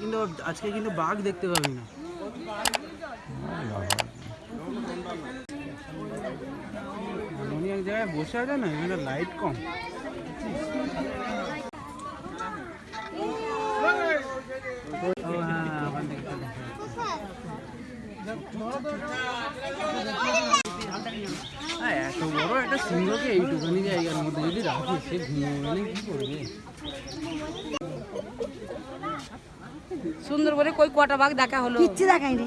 কিন্তু আজকে কিন্তু বাঘ দেখতে পাবি না। উনি এক জায়গায় বসে আছে না এখানে লাইট কম। হ্যাঁ, এত বড় একটা সিংহকে এইটুখানি জায়গার মধ্যে যদি রাখি সে ঘুমিয়ে গেলে কি করবে? সুন্দর করে কই কটা বাঘ দেখা হলো? কিচ্ছু দেখায়নি।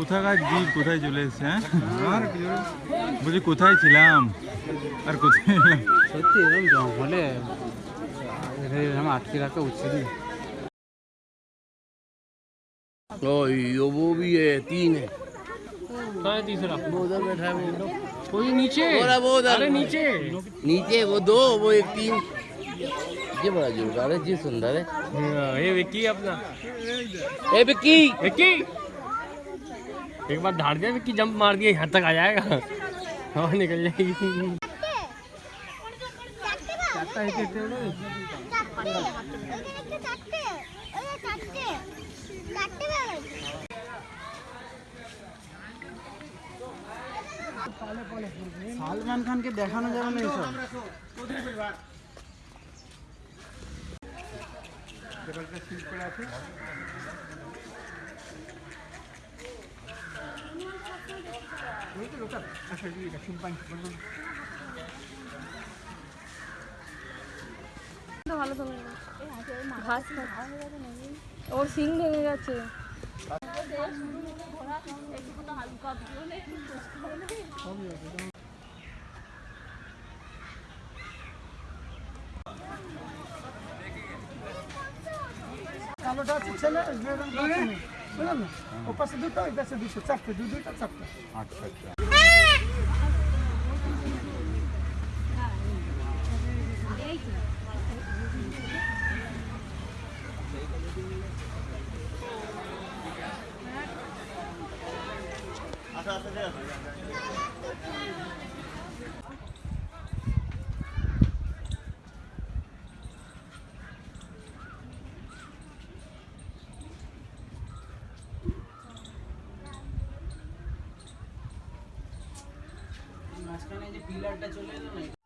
কোথাকার জীব কোথায় চলে এসছে হ্যাঁ বলছি কোথায় ছিলাম আর কোথায় এলাম? সত্যি এরকম জঙ্গলে এদের এরকম আটকে রাখা উচিত না। ओए यो वो भी है तीन है वो उधर बैठा है वो कोई नीचे बोला वो उधर अरे नीचे नीचे वो दो वो एक तीन ये बड़ा जोरदार है जी सुंदर है हाँ, ये विक्की अपना ए बिक्की विक्की एक बार धाड़ दिया विक्की जंप मार दिया यहाँ तक आ जाएगा हवा निकल जाएगी চারটা হেঁটে হেঁটে হলো সালমান খানকে দেখানো যাবে না এইসব ভালো তো ঘাস ওর সিং ভেঙে গেছে কালোটা আছে ছেলে। বুঝলেন না ও পাশে দুটো এই পাশে দুটো চারটে দু দুইটা চারটে আচ্ছা আচ্ছা মাঝখানে যে পিলারটা চলে এলো না?